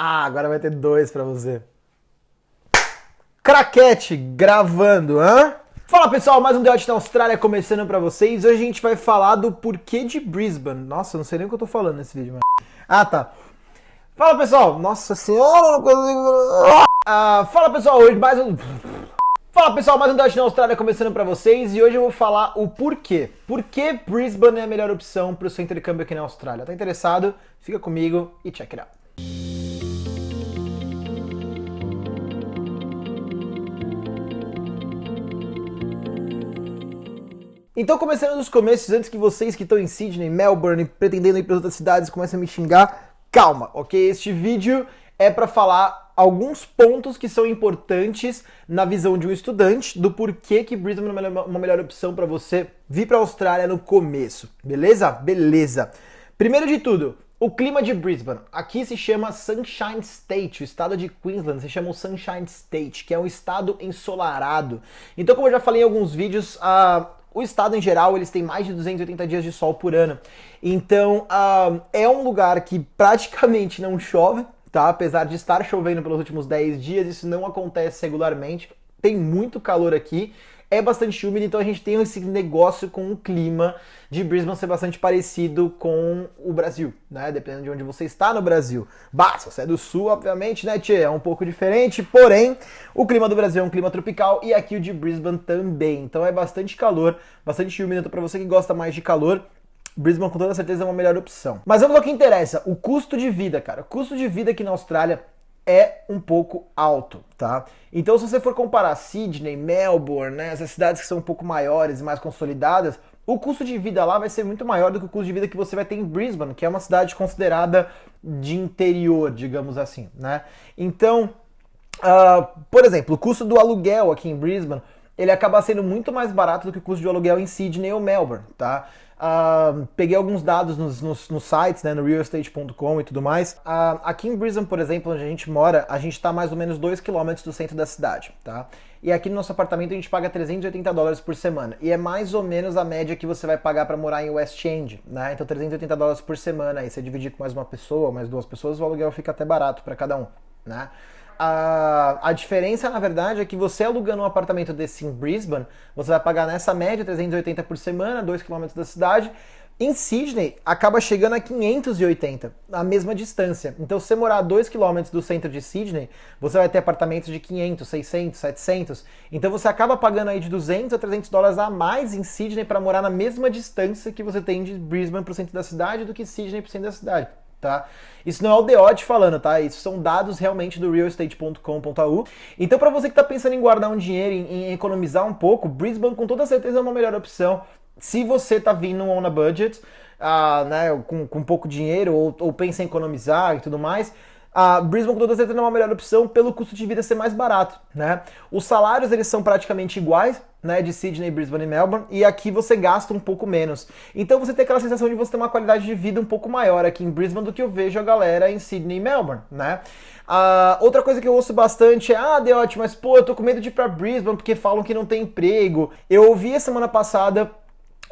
Ah, agora vai ter dois pra você. Craquete gravando, hã? Fala pessoal, mais um The na Austrália começando pra vocês. Hoje a gente vai falar do porquê de Brisbane. Nossa, não sei nem o que eu tô falando nesse vídeo, mano. Ah, tá. Fala pessoal, nossa senhora, não consigo. Ah, fala pessoal, hoje mais um. Fala pessoal, mais um The na Austrália começando pra vocês e hoje eu vou falar o porquê. Por que Brisbane é a melhor opção pro seu intercâmbio aqui na Austrália? Tá interessado? Fica comigo e check it out. Então, começando dos começos, antes que vocês que estão em Sydney, Melbourne, pretendendo ir para outras cidades, comecem a me xingar, calma, ok? Este vídeo é para falar alguns pontos que são importantes na visão de um estudante do porquê que Brisbane é uma melhor opção para você vir para a Austrália no começo, beleza? Beleza. Primeiro de tudo, o clima de Brisbane. Aqui se chama Sunshine State, o estado de Queensland se chama o Sunshine State, que é um estado ensolarado. Então, como eu já falei em alguns vídeos, a o estado em geral, eles têm mais de 280 dias de sol por ano. Então, uh, é um lugar que praticamente não chove, tá? Apesar de estar chovendo pelos últimos 10 dias, isso não acontece regularmente. Tem muito calor aqui é bastante úmido, então a gente tem esse negócio com o clima de Brisbane ser bastante parecido com o Brasil, né? Dependendo de onde você está no Brasil. Bah, se você é do sul, obviamente, né, tchê? É um pouco diferente, porém, o clima do Brasil é um clima tropical e aqui o de Brisbane também. Então é bastante calor, bastante úmido. Então, para você que gosta mais de calor, Brisbane com toda certeza é uma melhor opção. Mas vamos ao que interessa, o custo de vida, cara. O custo de vida aqui na Austrália é um pouco alto, tá? Então, se você for comparar Sydney, Melbourne, né, essas cidades que são um pouco maiores e mais consolidadas, o custo de vida lá vai ser muito maior do que o custo de vida que você vai ter em Brisbane, que é uma cidade considerada de interior, digamos assim, né? Então, uh, por exemplo, o custo do aluguel aqui em Brisbane, ele acaba sendo muito mais barato do que o custo de aluguel em Sydney ou Melbourne, tá? Uh, peguei alguns dados nos, nos, nos sites, né, no realestate.com e tudo mais. Uh, aqui em Brisbane, por exemplo, onde a gente mora, a gente está mais ou menos 2 km do centro da cidade, tá? E aqui no nosso apartamento a gente paga 380 dólares por semana. E é mais ou menos a média que você vai pagar para morar em West End, né? Então 380 dólares por semana. Aí você dividir com mais uma pessoa, mais duas pessoas, o aluguel fica até barato para cada um, né? A, a diferença, na verdade, é que você alugando um apartamento desse em Brisbane, você vai pagar nessa média 380 por semana, 2 km da cidade. Em Sydney, acaba chegando a 580, a mesma distância. Então, se você morar a 2 km do centro de Sydney, você vai ter apartamentos de 500, 600, 700. Então, você acaba pagando aí de 200 a 300 dólares a mais em Sydney para morar na mesma distância que você tem de Brisbane para o centro da cidade do que Sydney para o centro da cidade tá? Isso não é o Deod falando, tá? Isso são dados realmente do realestate.com.au. Então, para você que está pensando em guardar um dinheiro, em, em, economizar um pouco, Brisbane com toda certeza é uma melhor opção. Se você está vindo on a budget, uh, né, com, com pouco dinheiro, ou, ou pensa em economizar e tudo mais, a Brisbane com toda certeza é uma melhor opção pelo custo de vida ser mais barato, né? Os salários eles são praticamente iguais, né, de Sydney, Brisbane e Melbourne, e aqui você gasta um pouco menos. Então você tem aquela sensação de você ter uma qualidade de vida um pouco maior aqui em Brisbane do que eu vejo a galera em Sydney e Melbourne, né? Uh, outra coisa que eu ouço bastante é, ah, Deote, mas pô, eu tô com medo de ir pra Brisbane porque falam que não tem emprego. Eu ouvi semana passada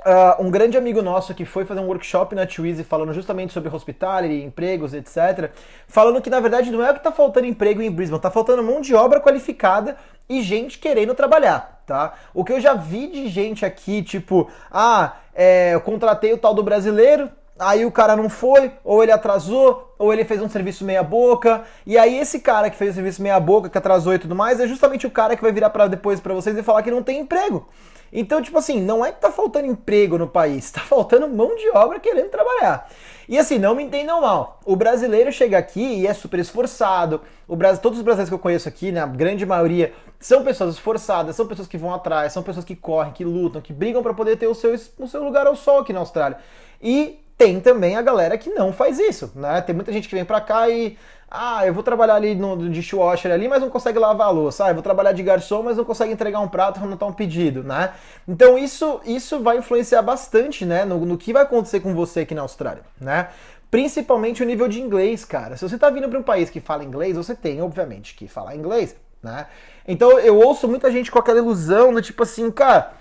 Uh, um grande amigo nosso que foi fazer um workshop na Twizy falando justamente sobre hospitality, empregos, etc. Falando que na verdade não é o que está faltando emprego em Brisbane, está faltando mão de obra qualificada e gente querendo trabalhar, tá? O que eu já vi de gente aqui, tipo, ah, é, eu contratei o tal do brasileiro, aí o cara não foi, ou ele atrasou, ou ele fez um serviço meia boca, e aí esse cara que fez o serviço meia boca, que atrasou e tudo mais, é justamente o cara que vai virar para depois para vocês e falar que não tem emprego. Então, tipo assim, não é que tá faltando emprego no país, tá faltando mão de obra querendo trabalhar. E assim, não me entendam mal. O brasileiro chega aqui e é super esforçado. O Brasil, todos os brasileiros que eu conheço aqui, né, a grande maioria, são pessoas esforçadas, são pessoas que vão atrás, são pessoas que correm, que lutam, que brigam para poder ter o seu, o seu lugar ao sol aqui na Austrália. E tem também a galera que não faz isso, né? Tem muita gente que vem para cá e ah, eu vou trabalhar ali no dishwasher ali, mas não consegue lavar a louça. Ah, eu vou trabalhar de garçom, mas não consegue entregar um prato quando tá um pedido, né? Então isso, isso vai influenciar bastante, né, no, no que vai acontecer com você aqui na Austrália, né? Principalmente o nível de inglês, cara. Se você tá vindo para um país que fala inglês, você tem, obviamente, que falar inglês, né? Então eu ouço muita gente com aquela ilusão do tipo assim, cara,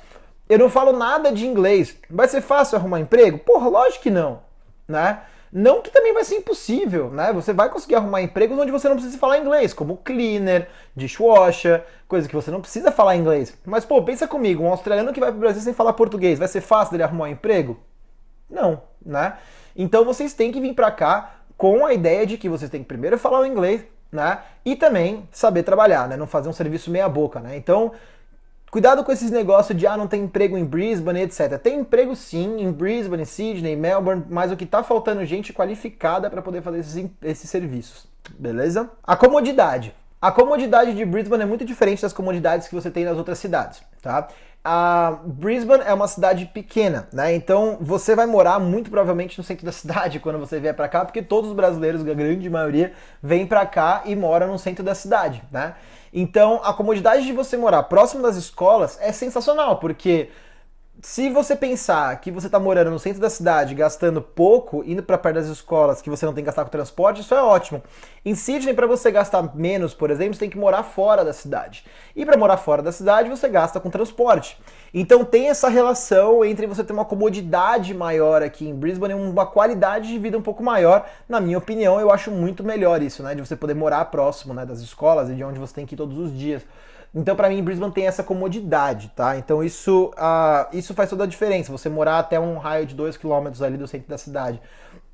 eu não falo nada de inglês. Vai ser fácil arrumar emprego? Porra, lógico que não, né? Não que também vai ser impossível, né? Você vai conseguir arrumar empregos onde você não precisa falar inglês, como cleaner, dishwasher, coisa que você não precisa falar inglês. Mas, pô, pensa comigo, um australiano que vai pro Brasil sem falar português, vai ser fácil dele arrumar um emprego? Não, né? Então vocês têm que vir para cá com a ideia de que vocês têm que primeiro falar o inglês, né? E também saber trabalhar, né? Não fazer um serviço meia boca, né? Então, cuidado com esses negócios de ah, não tem emprego em Brisbane, etc. Tem emprego sim em Brisbane, Sydney, Melbourne, mas o que tá faltando é gente qualificada para poder fazer esses, esses serviços, beleza? A comodidade. A comodidade de Brisbane é muito diferente das comodidades que você tem nas outras cidades, tá? A Brisbane é uma cidade pequena, né? Então você vai morar muito provavelmente no centro da cidade quando você vier para cá, porque todos os brasileiros, a grande maioria, vêm para cá e moram no centro da cidade, né? Então a comodidade de você morar próximo das escolas é sensacional, porque se você pensar que você está morando no centro da cidade, gastando pouco, indo para perto das escolas, que você não tem que gastar com transporte, isso é ótimo. Em Sydney, para você gastar menos, por exemplo, você tem que morar fora da cidade. E para morar fora da cidade, você gasta com transporte. Então tem essa relação entre você ter uma comodidade maior aqui em Brisbane e uma qualidade de vida um pouco maior. Na minha opinião, eu acho muito melhor isso, né? De você poder morar próximo né, das escolas e de onde você tem que ir todos os dias. Então, para mim, Brisbane tem essa comodidade, tá? Então, isso, uh, isso faz toda a diferença. Você morar até um raio de 2 km ali do centro da cidade.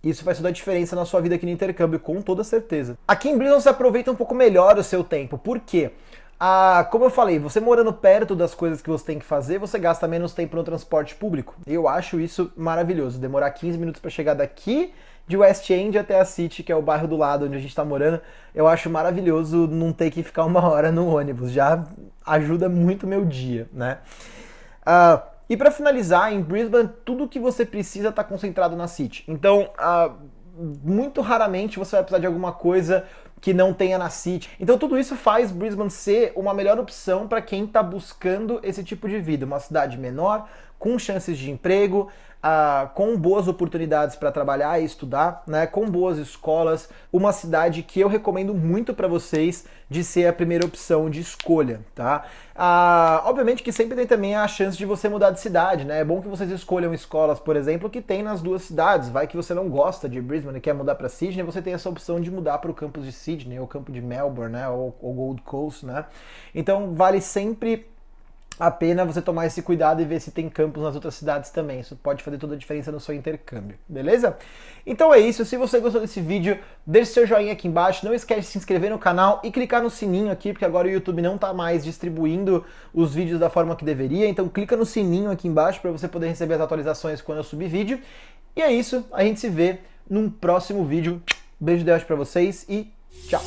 Isso faz toda a diferença na sua vida aqui no intercâmbio, com toda certeza. Aqui em Brisbane você aproveita um pouco melhor o seu tempo. Por quê? Ah, como eu falei, você morando perto das coisas que você tem que fazer, você gasta menos tempo no transporte público. Eu acho isso maravilhoso. Demorar 15 minutos para chegar daqui de West End até a City, que é o bairro do lado onde a gente está morando, eu acho maravilhoso não ter que ficar uma hora no ônibus. Já ajuda muito meu dia, né? Uh, e para finalizar, em Brisbane, tudo que você precisa está concentrado na City. Então, uh, muito raramente você vai precisar de alguma coisa que não tenha na City. Então tudo isso faz Brisbane ser uma melhor opção para quem está buscando esse tipo de vida, uma cidade menor, com chances de emprego, ah, com boas oportunidades para trabalhar e estudar, né, com boas escolas, uma cidade que eu recomendo muito para vocês de ser a primeira opção de escolha, tá? Ah, obviamente que sempre tem também a chance de você mudar de cidade, né? É bom que vocês escolham escolas, por exemplo, que tem nas duas cidades. Vai que você não gosta de Brisbane e quer mudar para Sydney, você tem essa opção de mudar para o campus de Sydney ou campo de Melbourne, né? Ou, ou Gold Coast, né? Então vale sempre a pena você tomar esse cuidado e ver se tem campus nas outras cidades também. Isso pode fazer toda a diferença no seu intercâmbio, beleza? Então é isso. Se você gostou desse vídeo, deixe seu joinha aqui embaixo. Não esquece de se inscrever no canal e clicar no sininho aqui, porque agora o YouTube não está mais distribuindo os vídeos da forma que deveria. Então clica no sininho aqui embaixo para você poder receber as atualizações quando eu subir vídeo. E é isso. A gente se vê num próximo vídeo. Beijo de para vocês e tchau!